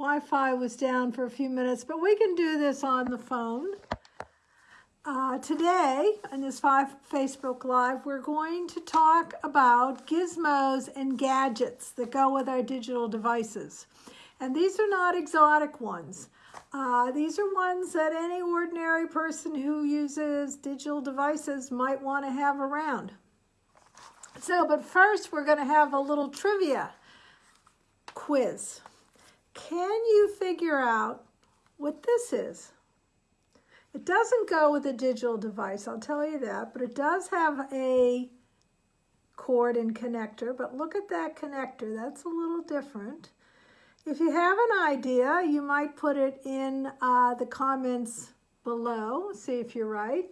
Wi-Fi was down for a few minutes, but we can do this on the phone. Uh, today, in this five Facebook Live, we're going to talk about gizmos and gadgets that go with our digital devices. And these are not exotic ones. Uh, these are ones that any ordinary person who uses digital devices might want to have around. So, but first we're going to have a little trivia quiz. Can you figure out what this is? It doesn't go with a digital device, I'll tell you that, but it does have a cord and connector, but look at that connector, that's a little different. If you have an idea, you might put it in uh, the comments below, see if you're right.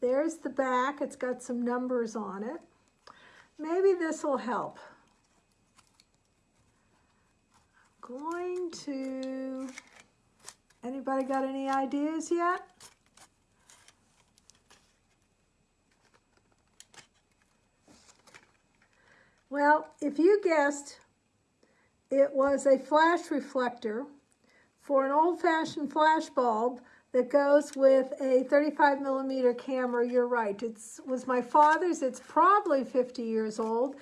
There's the back, it's got some numbers on it. Maybe this will help. Going to, anybody got any ideas yet? Well, if you guessed it was a flash reflector for an old-fashioned flash bulb that goes with a 35 millimeter camera, you're right. It was my father's. It's probably 50 years old.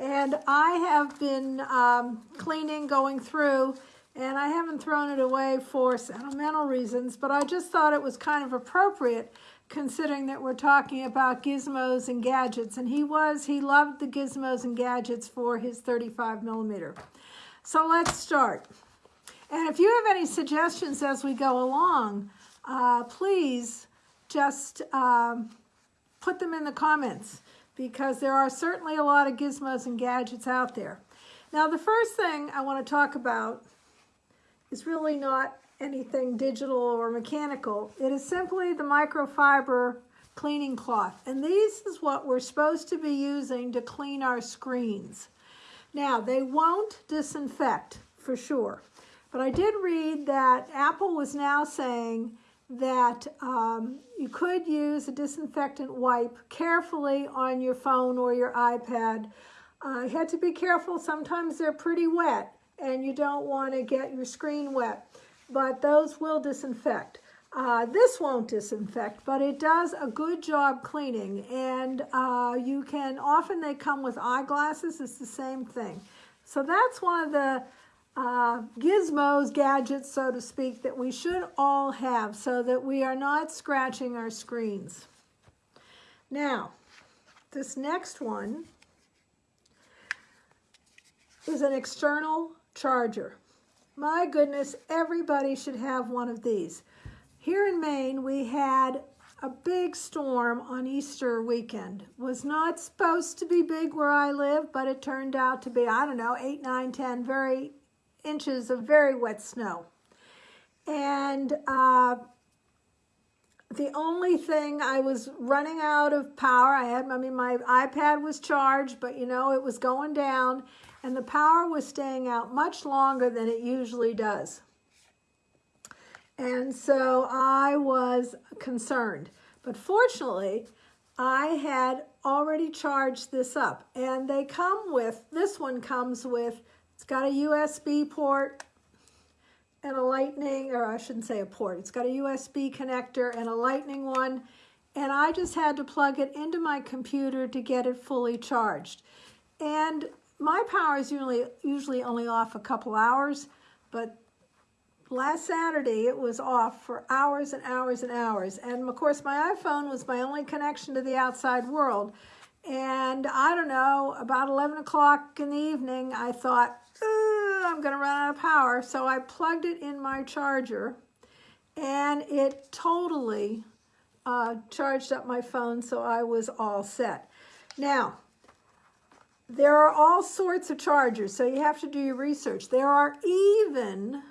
And I have been um, cleaning, going through, and I haven't thrown it away for sentimental reasons, but I just thought it was kind of appropriate considering that we're talking about gizmos and gadgets. And he was, he loved the gizmos and gadgets for his 35 millimeter. So let's start. And if you have any suggestions as we go along, uh, please just um, put them in the comments because there are certainly a lot of gizmos and gadgets out there. Now, the first thing I want to talk about is really not anything digital or mechanical. It is simply the microfiber cleaning cloth. And these is what we're supposed to be using to clean our screens. Now, they won't disinfect for sure. But I did read that Apple was now saying that um, you could use a disinfectant wipe carefully on your phone or your iPad. Uh, you had to be careful. Sometimes they're pretty wet and you don't want to get your screen wet, but those will disinfect. Uh, this won't disinfect, but it does a good job cleaning. And uh, you can, often they come with eyeglasses. It's the same thing. So that's one of the uh, gizmos, gadgets, so to speak, that we should all have so that we are not scratching our screens. Now, this next one is an external charger. My goodness, everybody should have one of these. Here in Maine, we had a big storm on Easter weekend. Was not supposed to be big where I live, but it turned out to be, I don't know, 8, 9, 10 very inches of very wet snow. And uh, the only thing I was running out of power, I had, I mean, my iPad was charged, but you know, it was going down and the power was staying out much longer than it usually does. And so I was concerned. But fortunately, I had already charged this up. And they come with, this one comes with it's got a USB port and a lightning, or I shouldn't say a port, it's got a USB connector and a lightning one, and I just had to plug it into my computer to get it fully charged. And my power is usually, usually only off a couple hours, but last Saturday it was off for hours and hours and hours. And of course my iPhone was my only connection to the outside world. And I don't know, about 11 o'clock in the evening, I thought, I'm going to run out of power. So I plugged it in my charger and it totally uh, charged up my phone so I was all set. Now, there are all sorts of chargers, so you have to do your research. There are even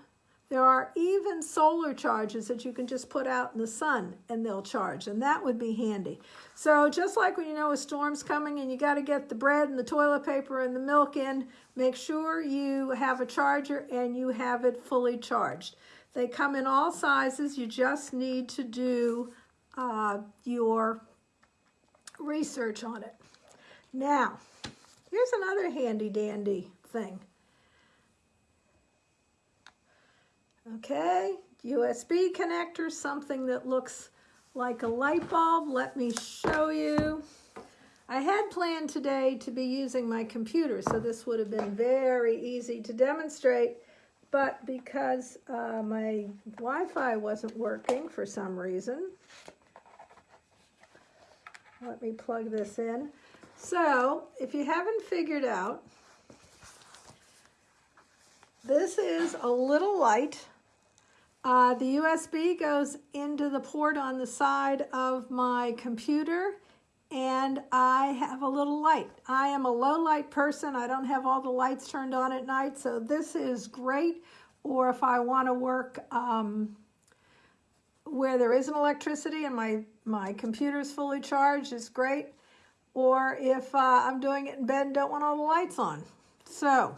there are even solar charges that you can just put out in the sun and they'll charge, and that would be handy. So just like when you know a storm's coming and you got to get the bread and the toilet paper and the milk in, make sure you have a charger and you have it fully charged. They come in all sizes. You just need to do uh, your research on it. Now, here's another handy dandy thing. Okay, USB connector, something that looks like a light bulb. Let me show you. I had planned today to be using my computer, so this would have been very easy to demonstrate, but because uh, my Wi-Fi wasn't working for some reason, let me plug this in. So, if you haven't figured out, this is a little light. Uh, the USB goes into the port on the side of my computer and I have a little light. I am a low light person. I don't have all the lights turned on at night, so this is great. Or if I want to work um, where there isn't electricity and my, my computer is fully charged, it's great. Or if uh, I'm doing it in bed and don't want all the lights on. So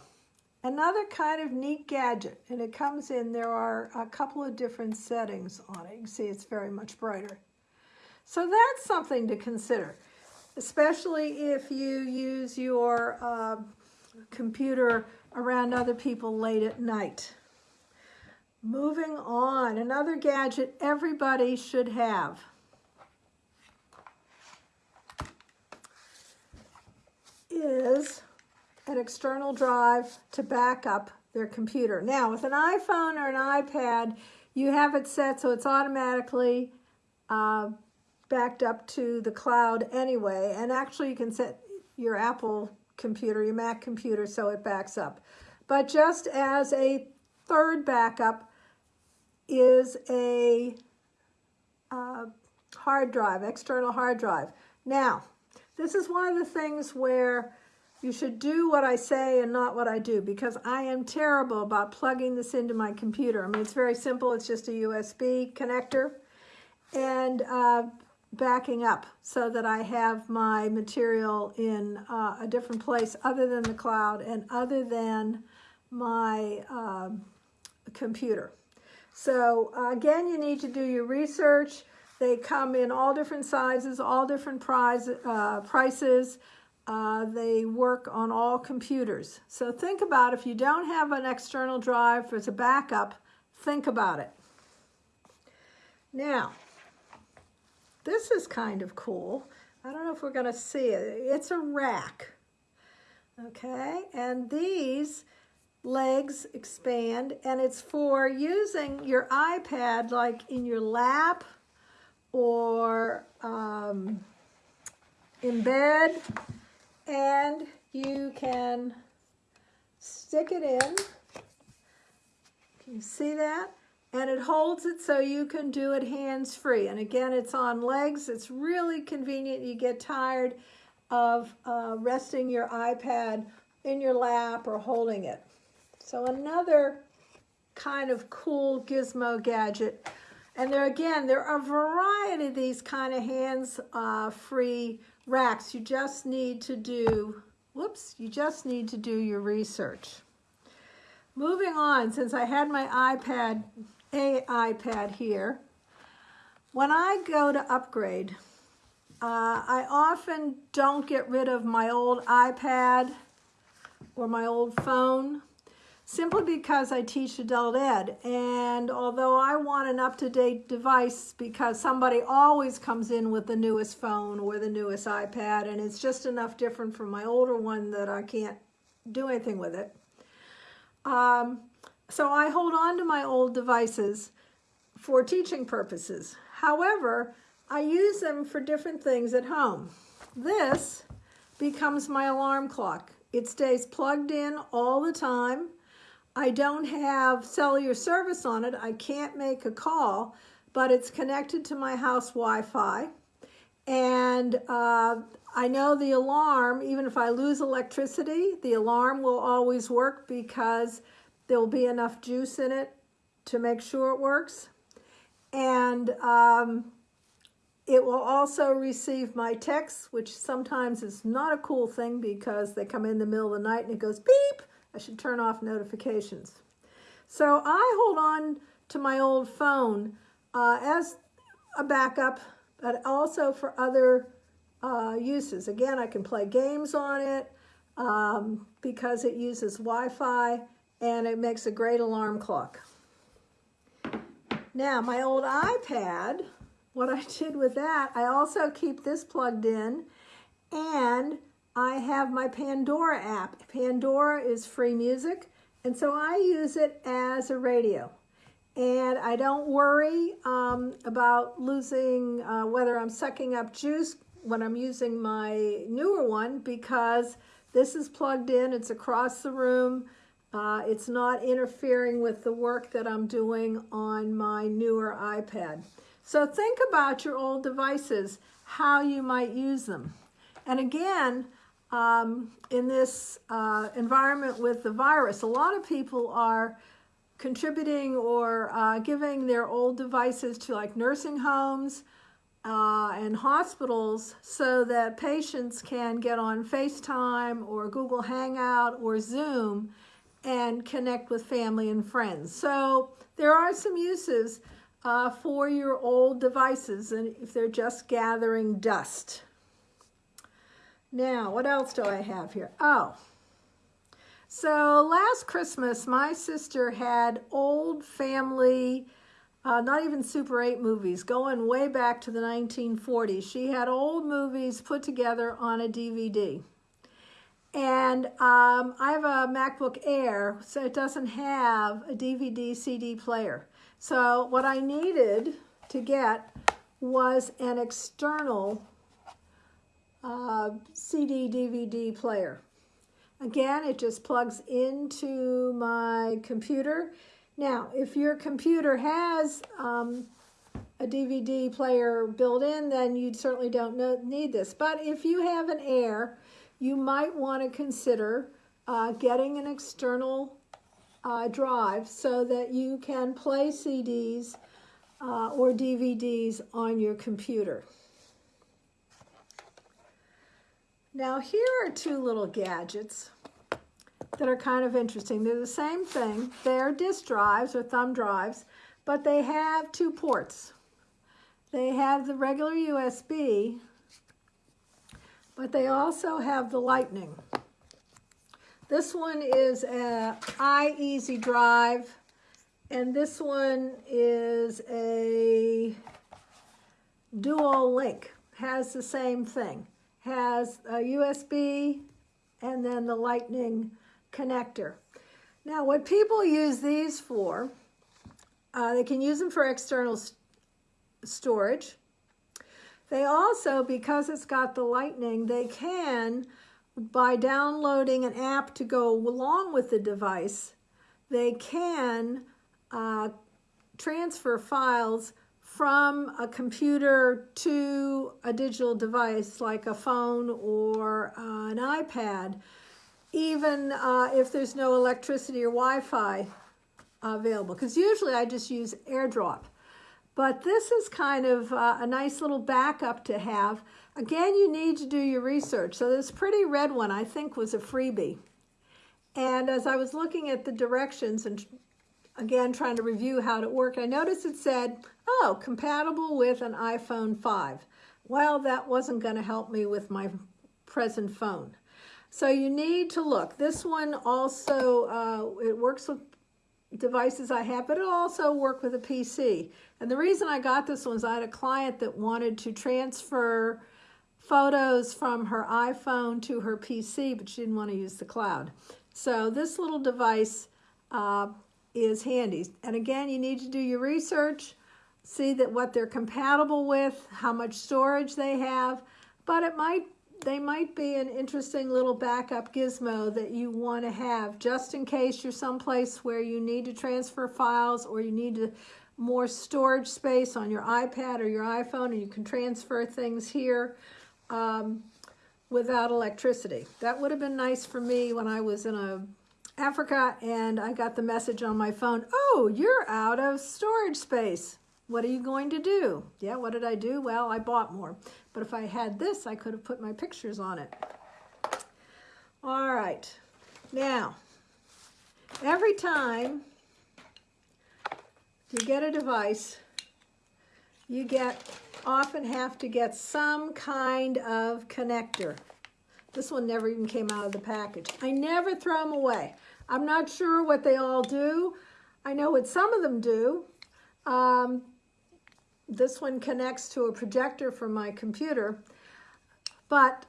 another kind of neat gadget, and it comes in, there are a couple of different settings on it. You can see it's very much brighter. So that's something to consider, especially if you use your uh, computer around other people late at night. Moving on, another gadget everybody should have. is an external drive to back up their computer. Now, with an iPhone or an iPad, you have it set so it's automatically uh, backed up to the cloud anyway. And actually you can set your Apple computer, your Mac computer, so it backs up. But just as a third backup is a uh, hard drive, external hard drive. Now, this is one of the things where you should do what I say and not what I do because I am terrible about plugging this into my computer. I mean, it's very simple. It's just a USB connector. And uh, backing up so that I have my material in uh, a different place other than the cloud and other than my um, computer. So uh, again, you need to do your research. They come in all different sizes, all different price, uh, prices. Uh, they work on all computers. So think about if you don't have an external drive as a backup, think about it. Now, this is kind of cool. I don't know if we're going to see it. It's a rack. Okay, and these legs expand and it's for using your iPad like in your lap or um, in bed and you can stick it in. Can you see that? and it holds it so you can do it hands-free. And again, it's on legs. It's really convenient. You get tired of uh, resting your iPad in your lap or holding it. So another kind of cool gizmo gadget. And there again, there are a variety of these kind of hands-free uh, racks. You just need to do, whoops, you just need to do your research. Moving on, since I had my iPad a iPad here. When I go to upgrade, uh, I often don't get rid of my old iPad or my old phone simply because I teach adult ed. And although I want an up-to-date device because somebody always comes in with the newest phone or the newest iPad and it's just enough different from my older one that I can't do anything with it. Um, so I hold on to my old devices for teaching purposes. However, I use them for different things at home. This becomes my alarm clock. It stays plugged in all the time. I don't have cellular service on it. I can't make a call, but it's connected to my house Wi-Fi. And uh, I know the alarm, even if I lose electricity, the alarm will always work because there will be enough juice in it to make sure it works. And um, it will also receive my texts, which sometimes is not a cool thing because they come in the middle of the night and it goes beep. I should turn off notifications. So I hold on to my old phone uh, as a backup, but also for other uh, uses. Again, I can play games on it um, because it uses Wi-Fi and it makes a great alarm clock. Now, my old iPad, what I did with that, I also keep this plugged in and I have my Pandora app. Pandora is free music, and so I use it as a radio. And I don't worry um, about losing uh, whether I'm sucking up juice when I'm using my newer one because this is plugged in, it's across the room, uh, it's not interfering with the work that I'm doing on my newer iPad. So think about your old devices, how you might use them. And again, um, in this uh, environment with the virus, a lot of people are contributing or uh, giving their old devices to like nursing homes uh, and hospitals so that patients can get on FaceTime or Google Hangout or Zoom and connect with family and friends. So there are some uses uh, for your old devices and if they're just gathering dust. Now, what else do I have here? Oh, so last Christmas, my sister had old family, uh, not even Super 8 movies, going way back to the 1940s. She had old movies put together on a DVD. And um, I have a MacBook Air, so it doesn't have a DVD CD player. So what I needed to get was an external uh, CD DVD player. Again, it just plugs into my computer. Now, if your computer has um, a DVD player built in, then you certainly don't know, need this. But if you have an Air, you might want to consider uh, getting an external uh, drive so that you can play CDs uh, or DVDs on your computer. Now here are two little gadgets that are kind of interesting. They're the same thing. They're disk drives or thumb drives, but they have two ports. They have the regular USB, but they also have the lightning. This one is a iEasy drive, and this one is a dual link, has the same thing has a USB and then the lightning connector. Now what people use these for, uh, they can use them for external st storage. They also, because it's got the lightning, they can, by downloading an app to go along with the device, they can uh, transfer files from a computer to a digital device like a phone or uh, an iPad, even uh, if there's no electricity or Wi-Fi available. Because usually I just use AirDrop. But this is kind of uh, a nice little backup to have. Again, you need to do your research. So this pretty red one I think was a freebie. And as I was looking at the directions and again trying to review how it worked, I noticed it said oh, compatible with an iPhone 5. Well, that wasn't going to help me with my present phone. So you need to look. This one also, uh, it works with devices I have, but it'll also work with a PC. And the reason I got this one is I had a client that wanted to transfer photos from her iPhone to her PC, but she didn't want to use the cloud. So this little device uh, is handy. And again, you need to do your research see that what they're compatible with, how much storage they have, but it might they might be an interesting little backup gizmo that you want to have just in case you're someplace where you need to transfer files or you need to, more storage space on your iPad or your iPhone and you can transfer things here um, without electricity. That would have been nice for me when I was in a Africa and I got the message on my phone, oh, you're out of storage space. What are you going to do? Yeah, what did I do? Well, I bought more. But if I had this, I could have put my pictures on it. All right. Now, every time you get a device, you get often have to get some kind of connector. This one never even came out of the package. I never throw them away. I'm not sure what they all do. I know what some of them do. Um, this one connects to a projector from my computer, but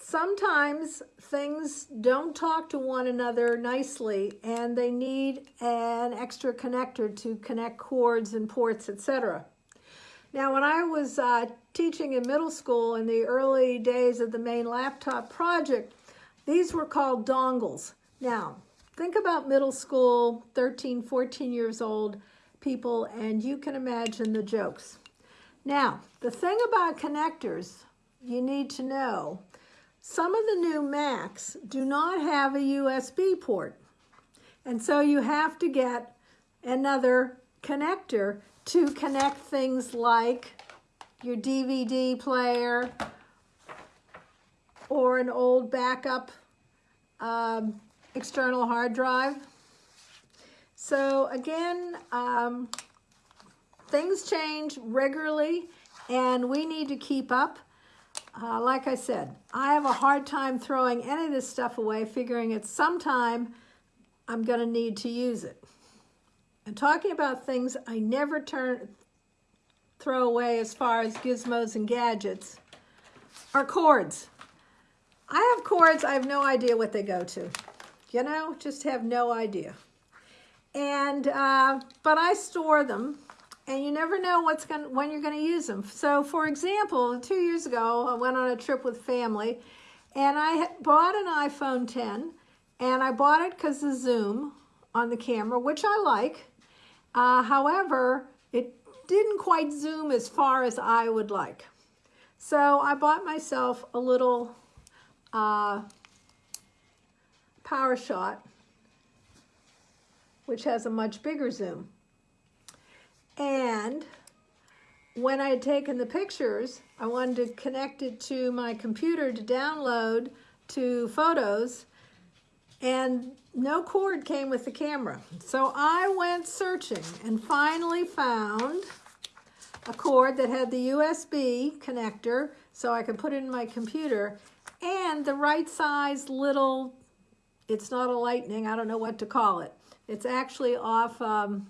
sometimes things don't talk to one another nicely and they need an extra connector to connect cords and ports, etc. Now, when I was uh, teaching in middle school in the early days of the Maine laptop project, these were called dongles. Now, think about middle school, 13, 14 years old people, and you can imagine the jokes. Now, the thing about connectors you need to know, some of the new Macs do not have a USB port. And so you have to get another connector to connect things like your DVD player or an old backup um, external hard drive. So again, um, things change regularly and we need to keep up. Uh, like I said, I have a hard time throwing any of this stuff away, figuring at some time I'm going to need to use it. And talking about things I never turn throw away as far as gizmos and gadgets are cords. I have cords, I have no idea what they go to. You know, just have no idea. And, uh, but I store them and you never know what's going when you're going to use them. So for example, two years ago, I went on a trip with family and I bought an iPhone 10 and I bought it because of Zoom on the camera, which I like. Uh, however, it didn't quite zoom as far as I would like. So I bought myself a little uh, PowerShot, which has a much bigger zoom. And when I had taken the pictures, I wanted to connect it to my computer to download to photos, and no cord came with the camera. So I went searching and finally found a cord that had the USB connector so I could put it in my computer and the right size little, it's not a lightning, I don't know what to call it. It's actually off um,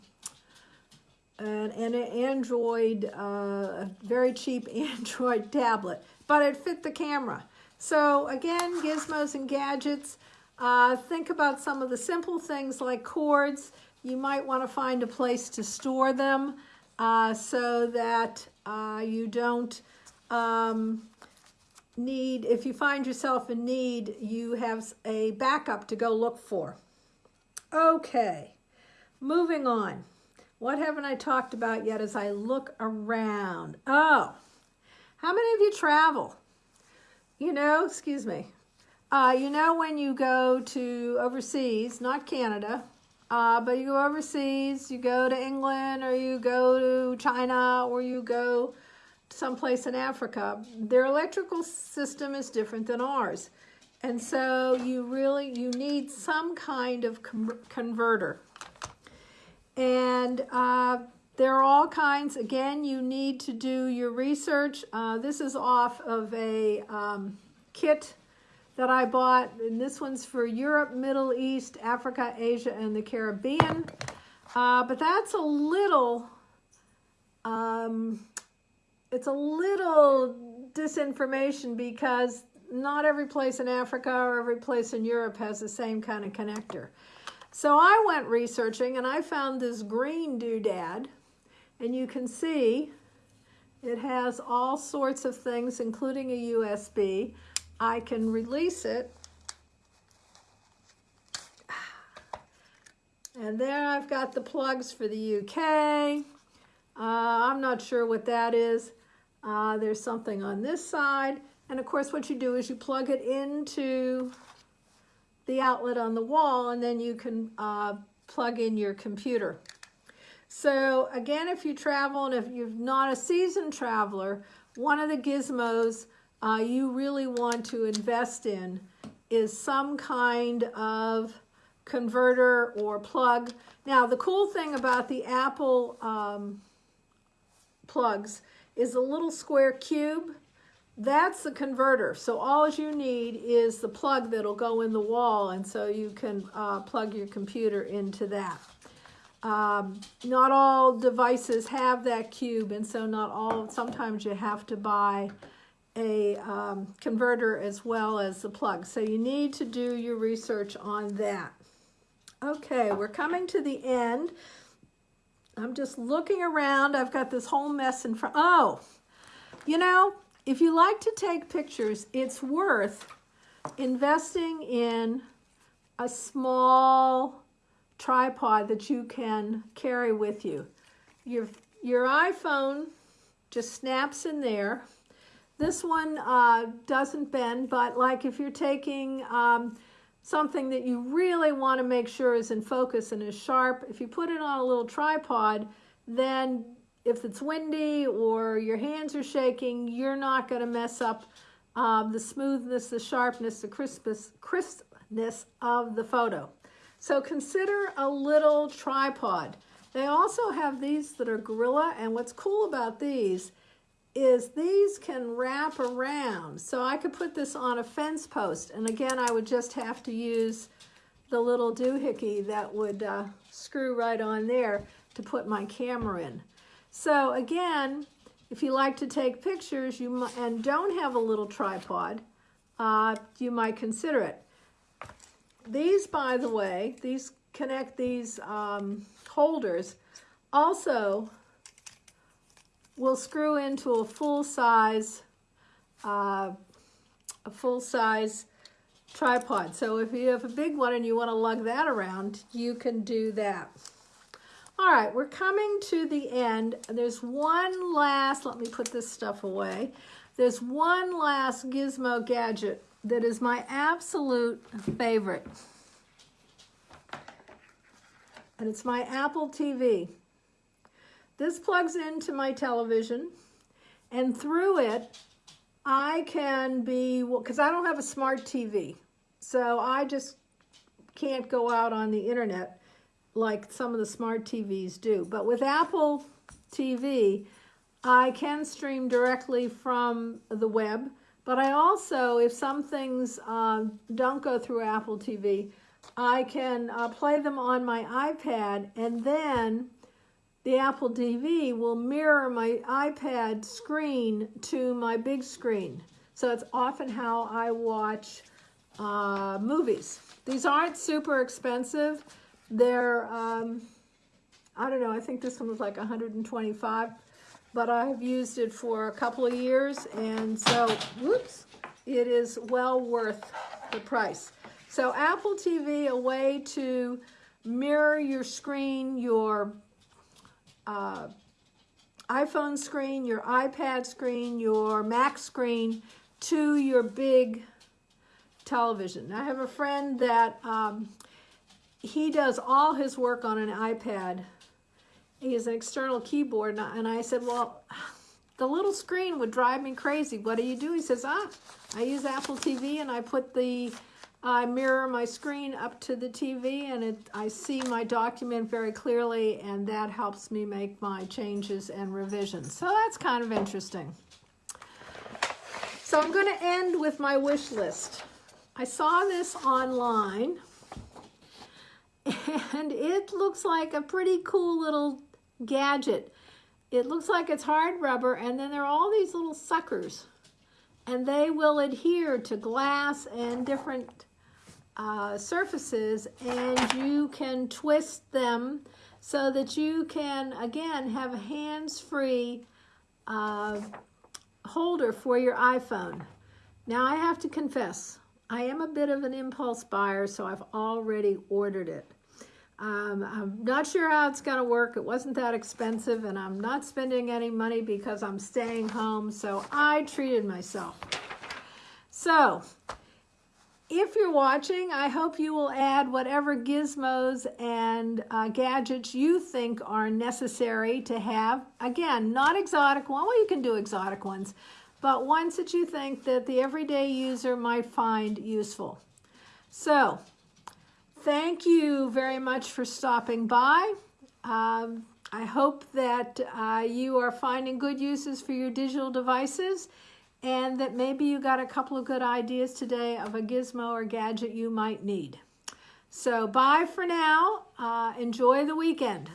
an, an Android, uh, very cheap Android tablet, but it fit the camera. So again, gizmos and gadgets, uh, think about some of the simple things like cords. You might want to find a place to store them uh, so that uh, you don't um, need, if you find yourself in need, you have a backup to go look for. Okay, moving on. What haven't I talked about yet as I look around? Oh, how many of you travel? You know, excuse me, uh, you know when you go to overseas, not Canada, uh, but you go overseas, you go to England or you go to China or you go to someplace in Africa, their electrical system is different than ours. And so you really, you need some kind of converter. And uh, there are all kinds, again, you need to do your research. Uh, this is off of a um, kit that I bought, and this one's for Europe, Middle East, Africa, Asia, and the Caribbean. Uh, but that's a little, um, it's a little disinformation because not every place in Africa or every place in Europe has the same kind of connector. So I went researching and I found this green doodad, and you can see it has all sorts of things, including a USB. I can release it. And there I've got the plugs for the UK. Uh, I'm not sure what that is. Uh, there's something on this side. And of course what you do is you plug it into the outlet on the wall and then you can uh, plug in your computer. So again, if you travel and if you're not a seasoned traveler, one of the gizmos uh, you really want to invest in is some kind of converter or plug. Now, the cool thing about the Apple um, plugs is a little square cube. That's the converter. So all you need is the plug that'll go in the wall, and so you can uh, plug your computer into that. um, not all devices have that cube, and so not all, sometimes you have to buy a um, converter as well as the plug. So you need to do your research on that. Okay, we're coming to the end. I'm just looking around. I've got this whole mess in front. Oh, you know, if you like to take pictures, it's worth investing in a small tripod that you can carry with you. Your, your iPhone just snaps in there. This one uh, doesn't bend, but like if you're taking um, something that you really want to make sure is in focus and is sharp, if you put it on a little tripod, then if it's windy or your hands are shaking, you're not going to mess up um, the smoothness, the sharpness, the crispness, crispness of the photo. So consider a little tripod. They also have these that are Gorilla, and what's cool about these is these can wrap around. So I could put this on a fence post, and again, I would just have to use the little doohickey that would uh, screw right on there to put my camera in. So again, if you like to take pictures you and don't have a little tripod, uh, you might consider it. These, by the way, these connect these um, holders also will screw into a full size uh, a full size tripod. So if you have a big one and you want to lug that around, you can do that. All right, we're coming to the end. There's one last, let me put this stuff away. There's one last gizmo gadget that is my absolute favorite. And it's my Apple TV. This plugs into my television and through it, I can be, because I don't have a smart TV. So I just can't go out on the internet like some of the smart TVs do. But with Apple TV, I can stream directly from the web. But I also, if some things uh, don't go through Apple TV, I can uh, play them on my iPad and then the Apple TV will mirror my iPad screen to my big screen. So it's often how I watch uh, movies. These aren't super expensive. They're, um, I don't know, I think this one was like 125 but I've used it for a couple of years and so, whoops, it is well worth the price. So Apple TV, a way to mirror your screen, your uh, iPhone screen, your iPad screen, your Mac screen to your big television. I have a friend that um, he does all his work on an iPad. He has an external keyboard, and I said, well, the little screen would drive me crazy. What do you do? He says, ah, I use Apple TV, and I put the, I mirror my screen up to the TV, and it, I see my document very clearly, and that helps me make my changes and revisions. So that's kind of interesting. So I'm going to end with my wish list. I saw this online and it looks like a pretty cool little gadget. It looks like it's hard rubber and then there are all these little suckers and they will adhere to glass and different uh, surfaces and you can twist them so that you can again have a hands-free uh, holder for your iPhone. Now I have to confess, I am a bit of an impulse buyer, so I've already ordered it. Um, I'm not sure how it's going to work. It wasn't that expensive, and I'm not spending any money because I'm staying home, so I treated myself. So, if you're watching, I hope you will add whatever gizmos and uh, gadgets you think are necessary to have. Again, not exotic one. Well, you can do exotic ones, but ones that you think that the everyday user might find useful. So, thank you very much for stopping by. Um, I hope that uh, you are finding good uses for your digital devices and that maybe you got a couple of good ideas today of a gizmo or gadget you might need. So bye for now. Uh, enjoy the weekend.